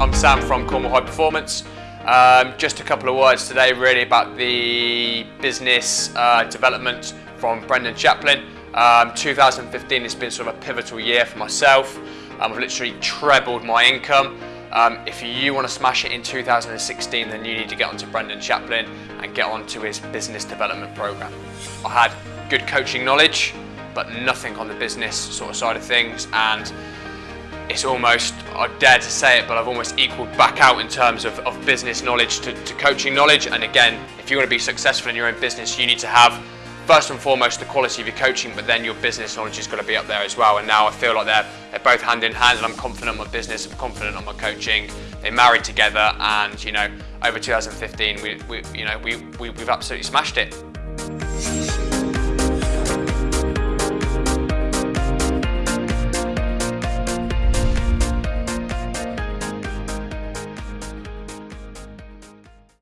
I'm Sam from Cornwall High Performance. Um, just a couple of words today really about the business uh, development from Brendan Chaplin. Um, 2015 has been sort of a pivotal year for myself. Um, I've literally trebled my income. Um, if you want to smash it in 2016 then you need to get onto Brendan Chaplin and get onto his business development program. I had good coaching knowledge but nothing on the business sort of side of things and it's almost, I dare to say it, but I've almost equaled back out in terms of, of business knowledge to, to coaching knowledge. And again, if you want to be successful in your own business, you need to have first and foremost the quality of your coaching, but then your business knowledge has got to be up there as well. And now I feel like they're, they're both hand in hand and I'm confident on my business, I'm confident on my coaching. They married together and, you know, over 2015, we, we you know, we, we, we've absolutely smashed it.